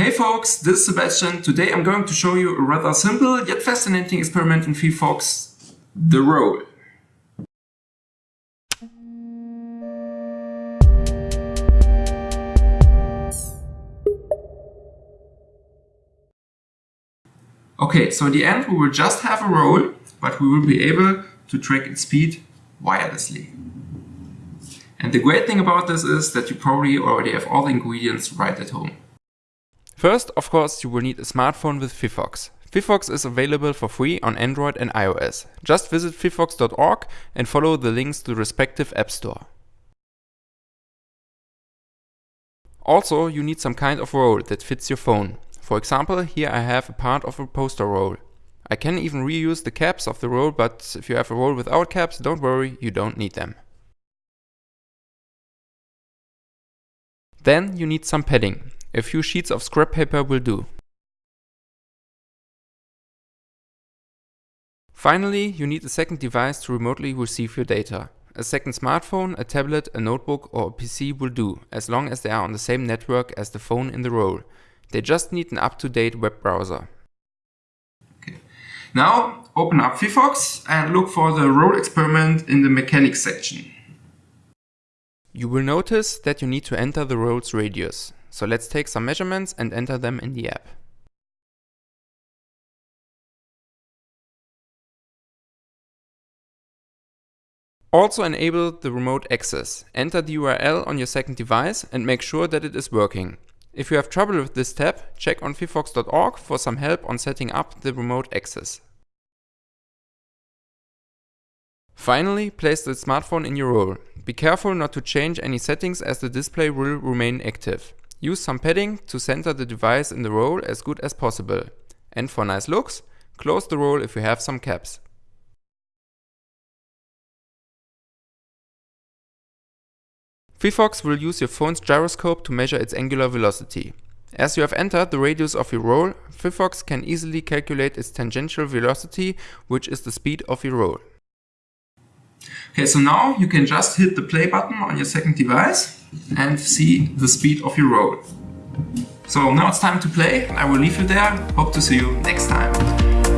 Hey folks, this is Sebastian. Today I'm going to show you a rather simple yet fascinating experiment in phyphox, the roll. Okay, so at the end we will just have a roll, but we will be able to track its speed wirelessly. And the great thing about this is that you probably already have all the ingredients right at home. First, of course, you will need a smartphone with phyphox. phyphox is available for free on Android and iOS. Just visit phyphox.org and follow the links to the respective app store. Also, you need some kind of roll that fits your phone. For example, here I have a part of a poster roll. I can even reuse the caps of the roll, but if you have a roll without caps, don't worry, you don't need them. Then you need some padding. A few sheets of scrap paper will do. Finally, you need a second device to remotely receive your data. A second smartphone, a tablet, a notebook or a PC will do, as long as they are on the same network as the phone in the roll. They just need an up-to-date web browser. Okay. Now open up phyphox and look for the roll experiment in the mechanics section. You will notice that you need to enter the roll's radius. So let's take some measurements and enter them in the app. Also enable the remote access. Enter the URL on your second device and make sure that it is working. If you have trouble with this tab, check on phyphox.org for some help on setting up the remote access. Finally, place the smartphone in your roll. Be careful not to change any settings as the display will remain active. Use some padding to center the device in the roll as good as possible. And for nice looks, close the roll if you have some caps. phyphox will use your phone's gyroscope to measure its angular velocity. As you have entered the radius of your roll, phyphox can easily calculate its tangential velocity, which is the speed of your roll. Okay, so now you can just hit the play button on your second device and see the speed of your roll. So now it's time to play. I will leave you there. Hope to see you next time.